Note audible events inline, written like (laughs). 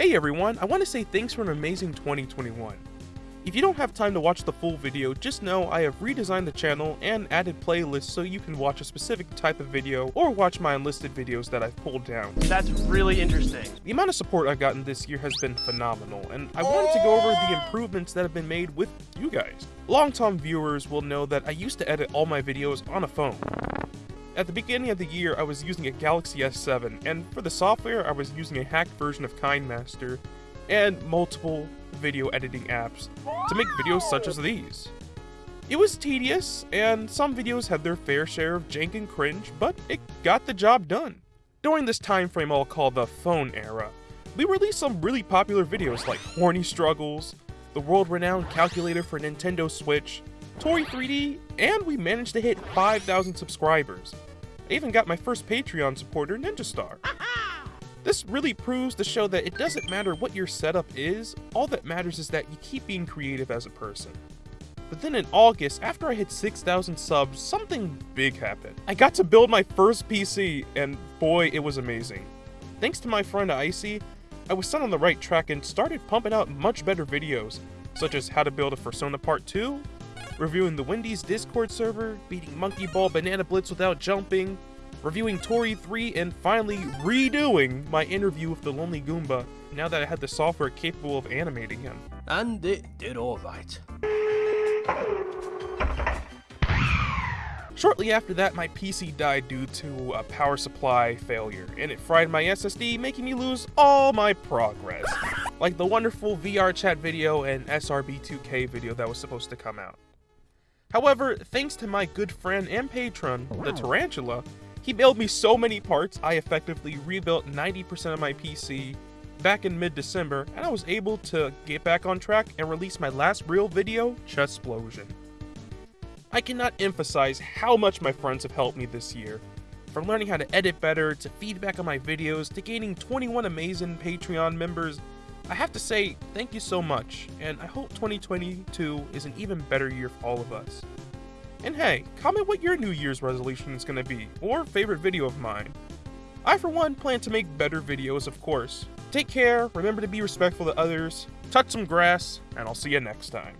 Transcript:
Hey everyone, I want to say thanks for an amazing 2021. If you don't have time to watch the full video, just know I have redesigned the channel and added playlists so you can watch a specific type of video or watch my unlisted videos that I've pulled down. That's really interesting. The amount of support I've gotten this year has been phenomenal, and I wanted to go over the improvements that have been made with you guys. Long-time viewers will know that I used to edit all my videos on a phone. At the beginning of the year, I was using a Galaxy S7, and for the software, I was using a hacked version of KineMaster and multiple video editing apps to make videos such as these. It was tedious, and some videos had their fair share of jank and cringe, but it got the job done. During this time frame I'll call the phone era, we released some really popular videos like Horny Struggles, the world-renowned calculator for Nintendo Switch, Toree 3D, and we managed to hit 5,000 subscribers. I even got my first Patreon supporter, Ninja Star. (laughs) This really proves to show that it doesn't matter what your setup is, all that matters is that you keep being creative as a person. But then in August, after I hit 6,000 subs, something big happened. I got to build my first PC, and boy, it was amazing. Thanks to my friend Icy, I was set on the right track and started pumping out much better videos, such as how to build a Persona Part 2, reviewing the Wendy's Discord server, beating Monkey Ball Banana Blitz without jumping, reviewing Toree 3, and finally redoing my interview with the Lonely Goomba now that I had the software capable of animating him. And it did alright. Shortly after that, my PC died due to a power supply failure, and it fried my SSD, making me lose all my progress. Like the wonderful VR chat video and SRB2K video that was supposed to come out. However, thanks to my good friend and patron, the Tarantula, he mailed me so many parts, I effectively rebuilt 90% of my PC back in mid-December, and I was able to get back on track and release my last real video, Chessplosion. I cannot emphasize how much my friends have helped me this year. From learning how to edit better, to feedback on my videos, to gaining 21 amazing Patreon members, I have to say thank you so much, and I hope 2022 is an even better year for all of us. And hey, comment what your New Year's resolution is going to be, or favorite video of mine. I, for one, plan to make better videos, of course. Take care, remember to be respectful to others, touch some grass, and I'll see you next time.